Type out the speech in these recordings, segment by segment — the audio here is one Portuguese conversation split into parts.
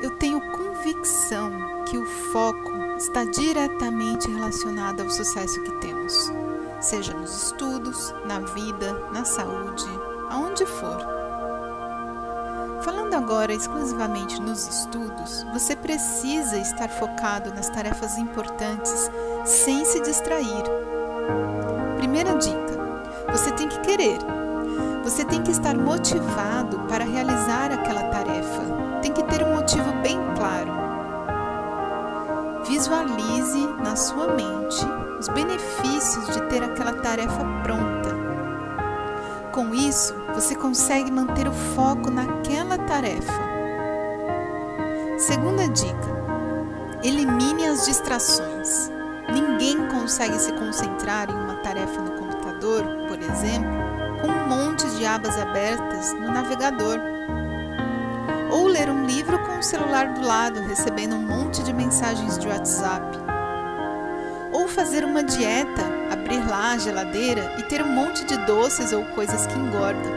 Eu tenho convicção que o foco está diretamente relacionado ao sucesso que temos, seja nos estudos, na vida, na saúde, aonde for. Falando agora exclusivamente nos estudos, você precisa estar focado nas tarefas importantes sem se distrair. Primeira dica: você tem que querer. Você tem que estar motivado para realizar aquela tarefa. Tem que ter um motivo bem claro. Visualize na sua mente os benefícios de ter aquela tarefa pronta. Com isso, você consegue manter o foco naquela tarefa. Segunda dica: elimine as distrações. Ninguém consegue se concentrar em uma tarefa no computador, por exemplo, com um monte de abas abertas no navegador. Ou ler um livro com o celular do lado, recebendo um monte de mensagens de WhatsApp. Ou fazer uma dieta, abrir lá a geladeira e ter um monte de doces ou coisas que engordam.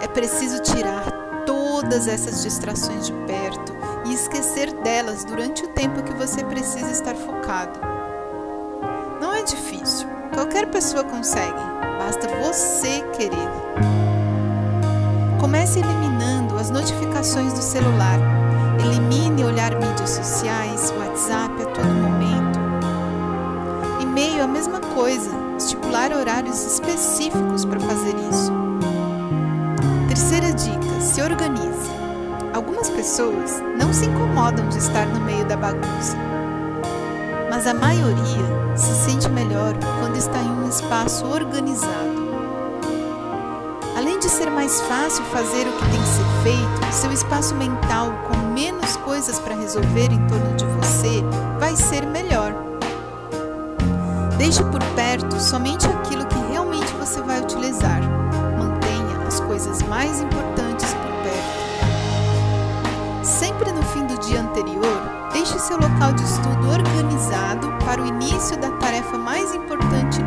É preciso tirar todas essas distrações de perto e esquecer delas durante o tempo que você precisa estar focado. Não é difícil, qualquer pessoa consegue, basta você querer. Comece notificações do celular. Elimine olhar mídias sociais, WhatsApp a todo momento. E-mail a mesma coisa, estipular horários específicos para fazer isso. Terceira dica: se organize. Algumas pessoas não se incomodam de estar no meio da bagunça, mas a maioria se sente melhor quando está em um espaço organizado. Além de ser mais fácil fazer o que tem que ser feito, seu espaço mental com menos coisas para resolver em torno de você vai ser melhor. Deixe por perto somente aquilo que realmente você vai utilizar. Mantenha as coisas mais importantes por perto. Sempre no fim do dia anterior, deixe seu local de estudo organizado para o início da tarefa mais importante